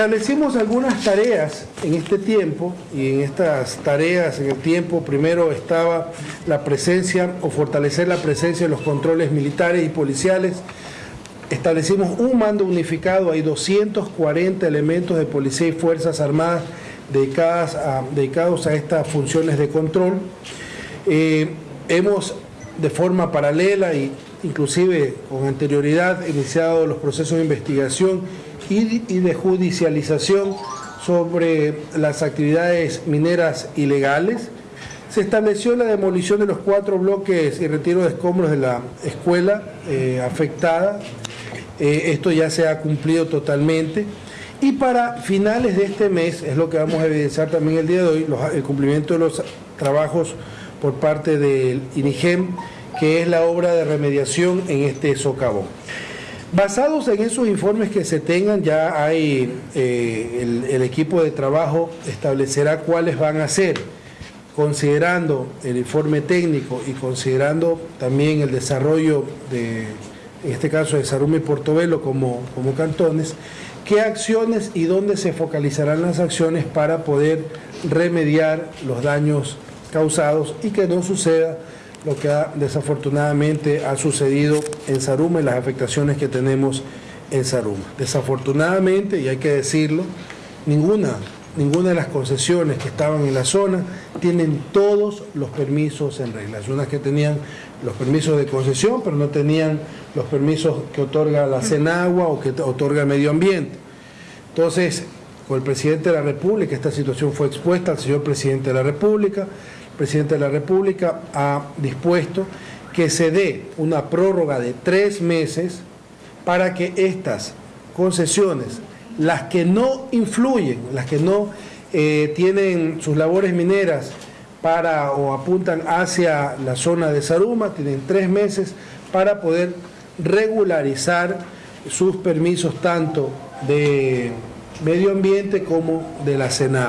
Establecimos algunas tareas en este tiempo y en estas tareas en el tiempo primero estaba la presencia o fortalecer la presencia de los controles militares y policiales. Establecimos un mando unificado, hay 240 elementos de policía y fuerzas armadas dedicados a estas funciones de control. Eh, hemos de forma paralela e inclusive con anterioridad iniciado los procesos de investigación y de judicialización sobre las actividades mineras ilegales. Se estableció la demolición de los cuatro bloques y retiro de escombros de la escuela eh, afectada. Eh, esto ya se ha cumplido totalmente. Y para finales de este mes, es lo que vamos a evidenciar también el día de hoy, el cumplimiento de los trabajos por parte del INIGEM, que es la obra de remediación en este socavón. Basados en esos informes que se tengan, ya hay eh, el, equipo de trabajo establecerá cuáles van a ser, considerando el informe técnico y considerando también el desarrollo de, en este caso de Sarume y Portobelo como, como cantones, qué acciones y dónde se focalizarán las acciones para poder remediar los daños causados y que no suceda lo que desafortunadamente ha sucedido en Saruma y las afectaciones que tenemos en Saruma. Desafortunadamente, y hay que decirlo, ninguna, ninguna de las concesiones que estaban en la zona tienen todos los permisos en regla. Hay unas que tenían los permisos de concesión, pero no tenían los permisos que otorga la Senagua o que otorga el medio ambiente. Entonces, con el presidente de la República, esta situación fue expuesta al señor presidente de la República, presidente de la República ha dispuesto que se dé una prórroga de tres meses para que estas concesiones, las que no influyen, las que no eh, tienen sus labores mineras para o apuntan hacia la zona de Saruma, tienen tres meses para poder regularizar sus permisos tanto de medio ambiente como de la Senado.